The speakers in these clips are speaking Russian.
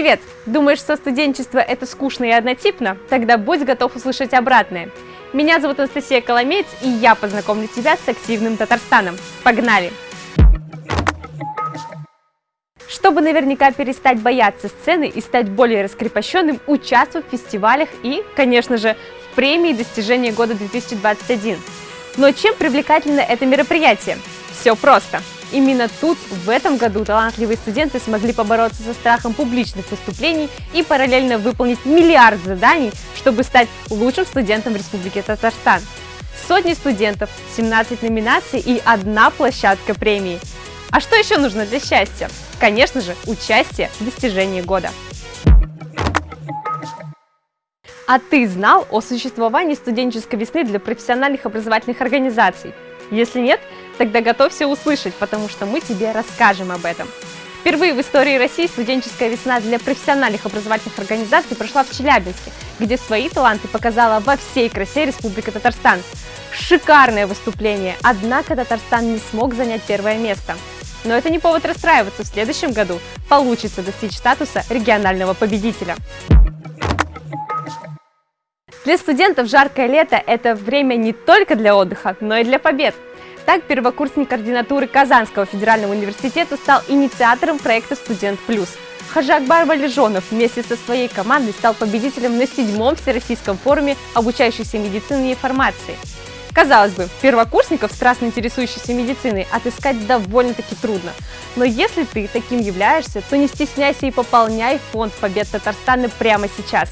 Привет! Думаешь, что студенчество это скучно и однотипно? Тогда будь готов услышать обратное. Меня зовут Анастасия Коломеец, и я познакомлю тебя с активным Татарстаном. Погнали! Чтобы наверняка перестать бояться сцены и стать более раскрепощенным, участвуй в фестивалях и, конечно же, в премии достижения года 2021. Но чем привлекательно это мероприятие? Все просто. Именно тут, в этом году, талантливые студенты смогли побороться со страхом публичных выступлений и параллельно выполнить миллиард заданий, чтобы стать лучшим студентом Республики Татарстан. Сотни студентов, 17 номинаций и одна площадка премии. А что еще нужно для счастья? Конечно же, участие в достижении года. А ты знал о существовании студенческой весны для профессиональных образовательных организаций? Если нет, тогда готовься услышать, потому что мы тебе расскажем об этом. Впервые в истории России студенческая весна для профессиональных образовательных организаций прошла в Челябинске, где свои таланты показала во всей красе Республика Татарстан. Шикарное выступление, однако Татарстан не смог занять первое место. Но это не повод расстраиваться, в следующем году получится достичь статуса регионального победителя. Для студентов жаркое лето – это время не только для отдыха, но и для побед. Так, первокурсник ординатуры Казанского федерального университета стал инициатором проекта «Студент плюс». Хаджакбар Валежонов вместе со своей командой стал победителем на седьмом Всероссийском форуме обучающейся медицине и фармации. Казалось бы, первокурсников, страстно интересующихся медициной, отыскать довольно-таки трудно. Но если ты таким являешься, то не стесняйся и пополняй фонд побед Татарстана прямо сейчас.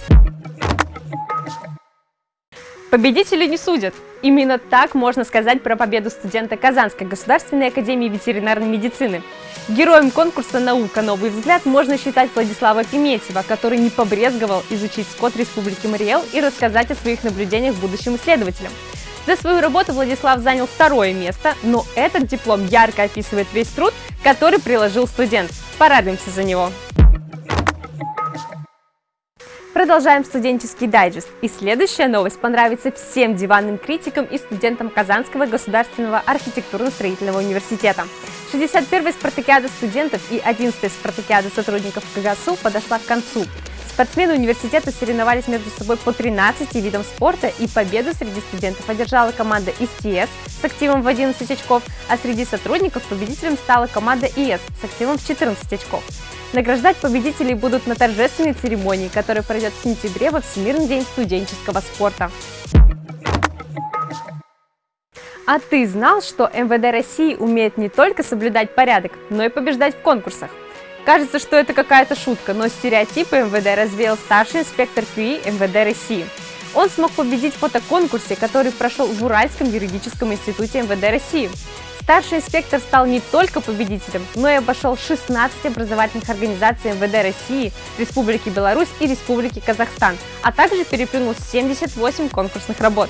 Победители не судят. Именно так можно сказать про победу студента Казанской государственной академии ветеринарной медицины. Героем конкурса «Наука. Новый взгляд» можно считать Владислава Пиметьева, который не побрезговал изучить скот Республики Мариэл и рассказать о своих наблюдениях будущим исследователям. За свою работу Владислав занял второе место, но этот диплом ярко описывает весь труд, который приложил студент. Порадуемся за него! Продолжаем студенческий дайджест. И следующая новость понравится всем диванным критикам и студентам Казанского государственного архитектурно-строительного университета. 61-я спартакиада студентов и 11-я спартакиада сотрудников КГСУ подошла к концу. Спортсмены университета соревновались между собой по 13 видам спорта, и победу среди студентов одержала команда ИСТС с активом в 11 очков, а среди сотрудников победителем стала команда ИС с активом в 14 очков. Награждать победителей будут на торжественной церемонии, которая пройдет в сентябре во Всемирный день студенческого спорта. А ты знал, что МВД России умеет не только соблюдать порядок, но и побеждать в конкурсах? Кажется, что это какая-то шутка, но стереотипы МВД развеял старший инспектор КЮИ МВД России. Он смог победить в фотоконкурсе, который прошел в Уральском юридическом институте МВД России. Старший инспектор стал не только победителем, но и обошел 16 образовательных организаций МВД России, Республики Беларусь и Республики Казахстан, а также переплюнул 78 конкурсных работ.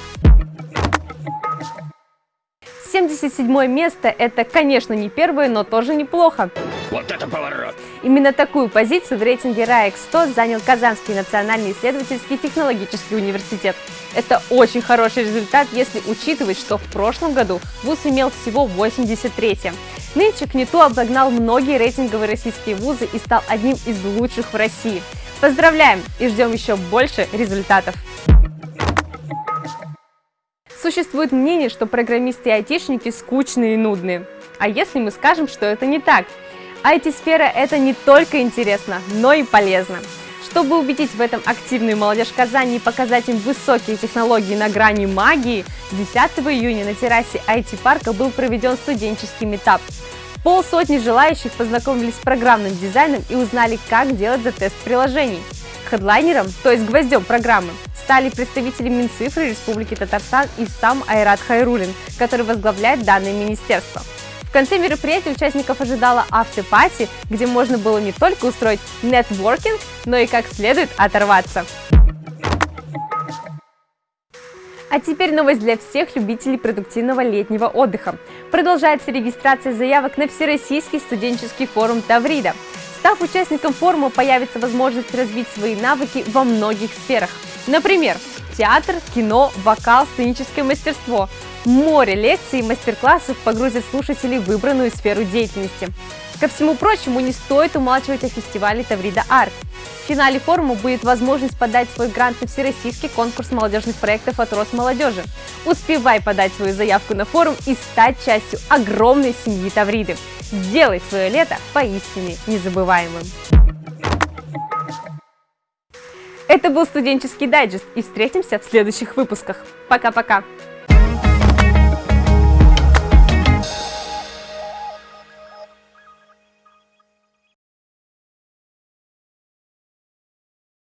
77 место – это, конечно, не первое, но тоже неплохо. Вот это поворот! Именно такую позицию в рейтинге RAEX 100 занял Казанский национальный исследовательский технологический университет. Это очень хороший результат, если учитывать, что в прошлом году ВУЗ имел всего 83 -е. Нынче КНИТУ обогнал многие рейтинговые российские вузы и стал одним из лучших в России. Поздравляем и ждем еще больше результатов! Существует мнение, что программисты и айтишники скучные и нудные. А если мы скажем, что это не так? IT-сфера – это не только интересно, но и полезно. Чтобы убедить в этом активную молодежь Казани и показать им высокие технологии на грани магии, 10 июня на террасе IT-парка был проведен студенческий метап. Полсотни желающих познакомились с программным дизайном и узнали, как делать за тест приложений. Хедлайнером, то есть гвоздем программы, стали представители Минцифры Республики Татарстан и сам Айрат Хайрулин, который возглавляет данное министерство. В конце мероприятия участников ожидала автопати, где можно было не только устроить нетворкинг, но и как следует оторваться. А теперь новость для всех любителей продуктивного летнего отдыха. Продолжается регистрация заявок на Всероссийский студенческий форум Таврида. Став участником форума, появится возможность развить свои навыки во многих сферах. Например, театр, кино, вокал, сценическое мастерство. Море лекций и мастер-классов погрузит слушателей в выбранную сферу деятельности. Ко всему прочему, не стоит умалчивать о фестивале Таврида Арт. финале форума будет возможность подать свой грант на всероссийский конкурс молодежных проектов от Росмолодежи. Успевай подать свою заявку на форум и стать частью огромной семьи Тавриды. Сделай свое лето поистине незабываемым. Это был студенческий дайджест и встретимся в следующих выпусках. Пока-пока!